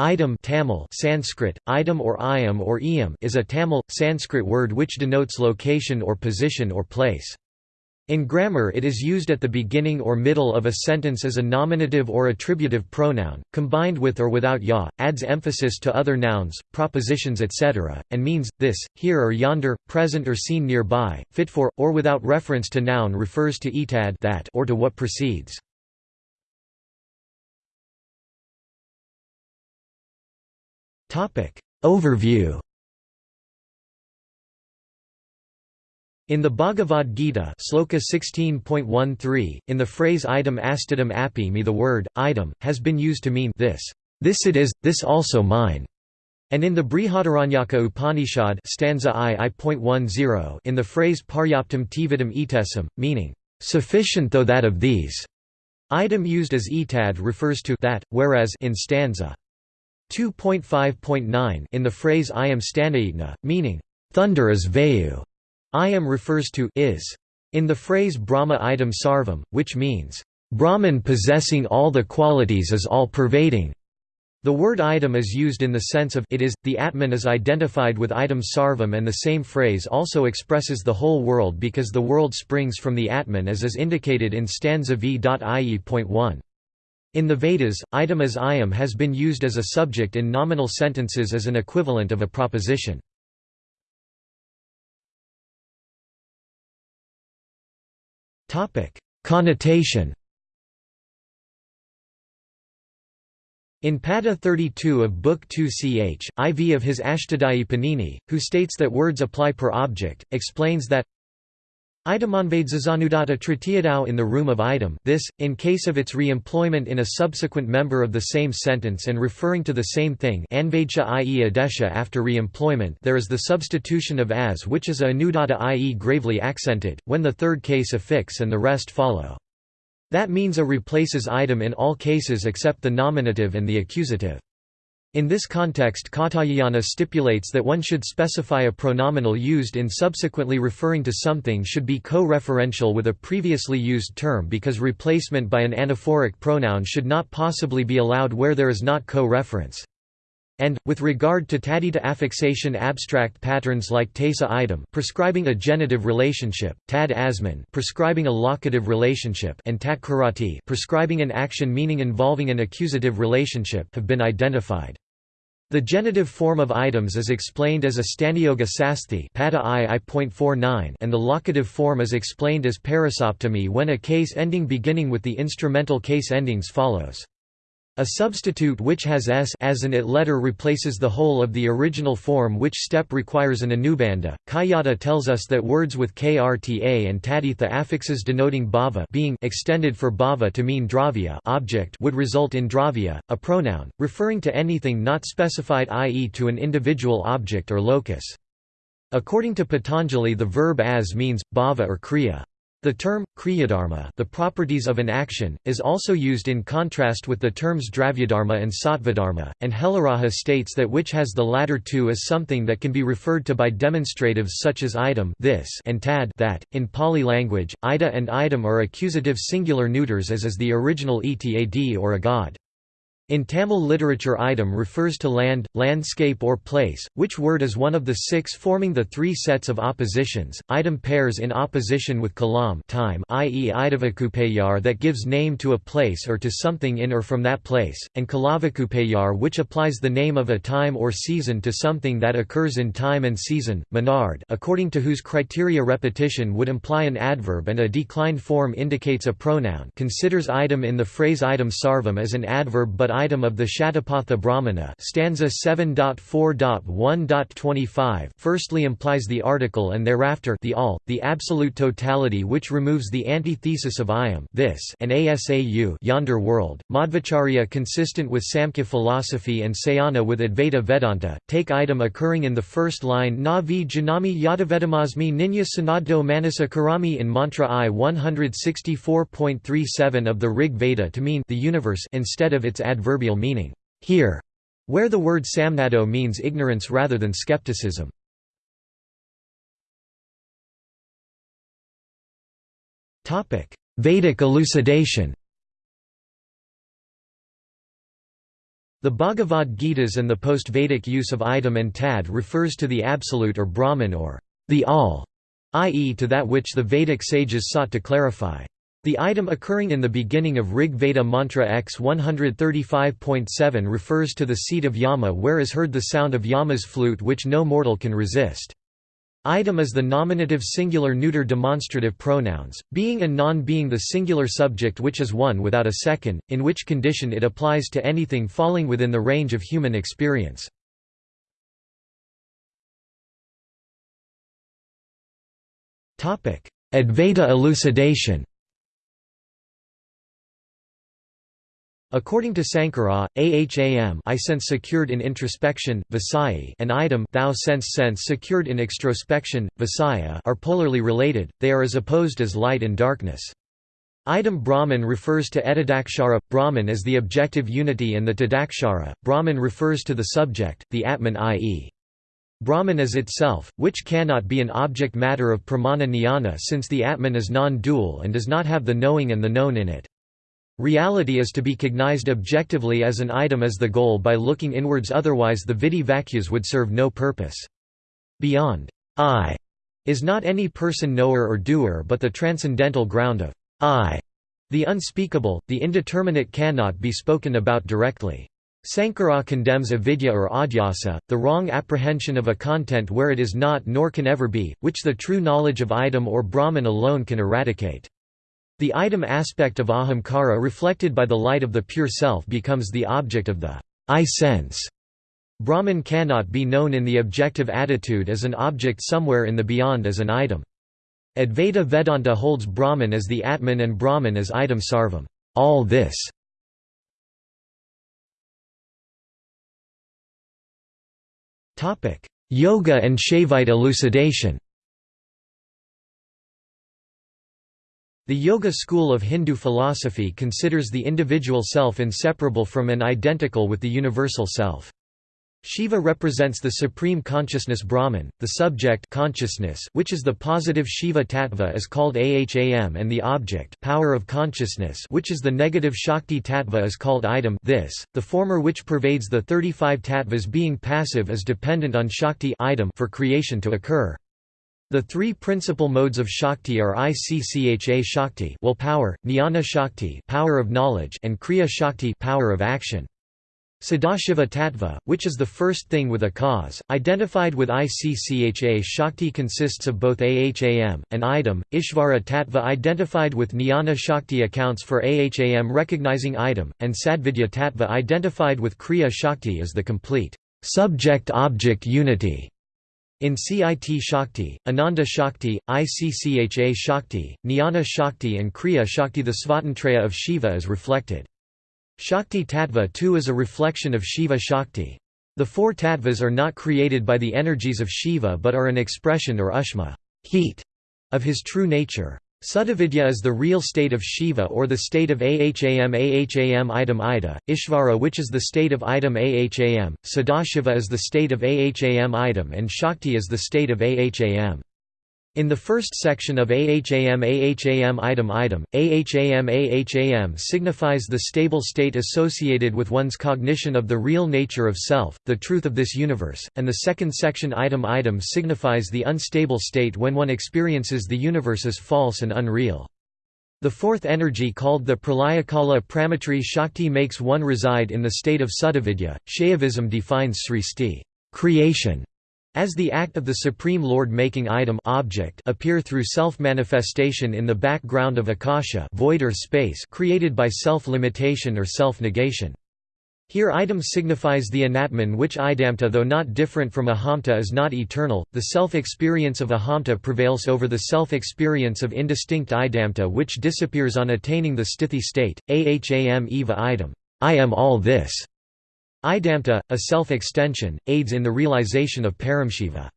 Idam Tamil Sanskrit, idam or iam or iyam is a Tamil, Sanskrit word which denotes location or position or place. In grammar it is used at the beginning or middle of a sentence as a nominative or attributive pronoun, combined with or without ya, adds emphasis to other nouns, propositions etc., and means, this, here or yonder, present or seen nearby, fit for, or without reference to noun refers to etad that or to what precedes. Overview In the Bhagavad Gita Sloka 16.13, in the phrase idam astidam api me the word, idam, has been used to mean this, this it is, this also mine. And in the Brihadaranyaka Upanishad stanza I, I.10, in the phrase paryaptam tividam etesam, meaning, sufficient though that of these, idam used as etad refers to that, whereas in stanza 2.5.9 in the phrase ayam stanaitna, meaning, thunder is vayu, ayam refers to is. In the phrase Brahma idam sarvam, which means, Brahman possessing all the qualities is all-pervading. The word idam is used in the sense of it is, the Atman is identified with idam sarvam and the same phrase also expresses the whole world because the world springs from the Atman as is indicated in stanza v.ie.1. In the Vedas, idam as ayam has been used as a subject in nominal sentences as an equivalent of a proposition. Connotation In Pada 32 of Book 2 ch. IV of his Ashtadhyayi Panini, who states that words apply per object, explains that Idamanvadzazanudata tritiyadau in the room of idam this, in case of its re-employment in a subsequent member of the same sentence and referring to the same thing anvadcha i.e. adesha after re-employment there is the substitution of as which is a anudatta i.e. gravely accented, when the third case affix and the rest follow. That means a replaces idam in all cases except the nominative and the accusative. In this context Katyayana stipulates that one should specify a pronominal used in subsequently referring to something should be co-referential with a previously used term because replacement by an anaphoric pronoun should not possibly be allowed where there is not co-reference. And, with regard to taddhita affixation abstract patterns like tesa idam prescribing a genitive relationship, tad asman prescribing a locative relationship and tat prescribing an action meaning involving an accusative relationship have been identified. The genitive form of items is explained as a stanioga sasthi and the locative form is explained as parasaptami when a case ending beginning with the instrumental case endings follows. A substitute which has s as an it letter replaces the whole of the original form which step requires an anubandha. Kaiyata tells us that words with krta and taddhita affixes denoting bhava being extended for bhava to mean dravya object would result in dravya, a pronoun, referring to anything not specified i.e. to an individual object or locus. According to Patanjali the verb as means, bhava or kriya. The term, kriyadharma the properties of an action, is also used in contrast with the terms dravyadharma and sattvadharma, and Helaraja states that which has the latter two is something that can be referred to by demonstratives such as idam this and tad that. In Pali language, ida and item are accusative singular neuters as is the original etad or a god. In Tamil literature idam refers to land, landscape or place, which word is one of the six forming the three sets of oppositions. Idam pairs in opposition with kalam time i.e. idavakupayar that gives name to a place or to something in or from that place, and kalavakupayar which applies the name of a time or season to something that occurs in time and season. Menard according to whose criteria repetition would imply an adverb and a declined form indicates a pronoun considers idam in the phrase idam sarvam as an adverb but idam of the Shatapatha Brahmana stanza 7.4.1.25 firstly implies the article and thereafter the all, the absolute totality which removes the antithesis of ayam this and asau yonder world. Madhvacharya consistent with Samkhya philosophy and Sayana with Advaita Vedanta, take idam occurring in the first line na vi janami yadavedamasmi ninya sanaddo manasa karami in mantra I 164.37 of the Rig Veda to mean the universe instead of its adverb adverbial meaning, here, where the word samnado means ignorance rather than skepticism. Vedic elucidation The Bhagavad Gitas and the post-Vedic use of idam and tad refers to the absolute or Brahman or the all, i.e. to that which the Vedic sages sought to clarify. The idam occurring in the beginning of Rig Veda mantra X 135.7 refers to the seat of Yama where is heard the sound of Yama's flute which no mortal can resist. Idam is the nominative singular neuter demonstrative pronouns, being and non-being the singular subject which is one without a second, in which condition it applies to anything falling within the range of human experience. Advaita elucidation According to Sankara, aham I sense secured in introspection, visayi and idam thou sense sense secured in extrospection, visaya are polarly related, they are as opposed as light and darkness. Idam Brahman refers to etadakshara, Brahman as the objective unity and the tadakshara, Brahman refers to the subject, the Atman i.e. Brahman is itself, which cannot be an object matter of pramana jnana since the Atman is non-dual and does not have the knowing and the known in it. Reality is to be cognized objectively as an item as the goal by looking inwards otherwise the vidi would serve no purpose. Beyond I is not any person knower or doer but the transcendental ground of I. The unspeakable, the indeterminate cannot be spoken about directly. Sankara condemns avidya or adhyasa, the wrong apprehension of a content where it is not nor can ever be, which the true knowledge of idam or Brahman alone can eradicate. The idam aspect of ahamkara reflected by the light of the pure self becomes the object of the I sense. Brahman cannot be known in the objective attitude as an object somewhere in the beyond as an item. Advaita Vedanta holds Brahman as the Atman and Brahman as idam sarvam all this". Yoga and Shaivite elucidation The Yoga school of Hindu philosophy considers the individual self inseparable from and identical with the universal self. Shiva represents the supreme consciousness Brahman, the subject consciousness which is the positive Shiva tattva is called Aham and the object power of consciousness which is the negative Shakti tattva is called idam this, the former which pervades the 35 tattvas being passive is dependent on Shakti idam for creation to occur. The three principal modes of Shakti are Iccha Shakti will power, Jnana Shakti power of knowledge and Kriya Shakti power of action. Sadashiva Tattva, which is the first thing with a cause, identified with Iccha Shakti consists of both Aham, and Idam. Ishvara Tattva identified with Jnana Shakti accounts for Aham recognizing Idam, and Sadvidya Tattva identified with Kriya Shakti is the complete subject-object unity in CIT Shakti, Ananda Shakti, ICCHA Shakti, Jnana Shakti and Kriya Shakti the Svatantraya of Shiva is reflected. Shakti Tattva too is a reflection of Shiva Shakti. The four tattvas are not created by the energies of Shiva but are an expression or ushma heat, of his true nature. Sudavidya is the real state of Shiva or the state of Aham Aham idam ida, Ishvara which is the state of idam Aham, Sadashiva is the state of Aham idam and Shakti is the state of Aham. In the first section of Aham Aham idam idam, Aham Aham signifies the stable state associated with one's cognition of the real nature of self, the truth of this universe, and the second section idam idam signifies the unstable state when one experiences the universe as false and unreal. The fourth energy called the Pralayakala Pramatri Shakti makes one reside in the state of Sudavidya. Shaivism defines Sristi creation as the act of the Supreme Lord making idam object appear through self-manifestation in the background of akasha void or space created by self-limitation or self-negation. Here idam signifies the anatman which idamta though not different from ahamta is not eternal, the self-experience of ahamta prevails over the self-experience of indistinct idamta which disappears on attaining the sthiti state, aham eva idam I am all this. Idamta, a self-extension, aids in the realization of Paramshiva.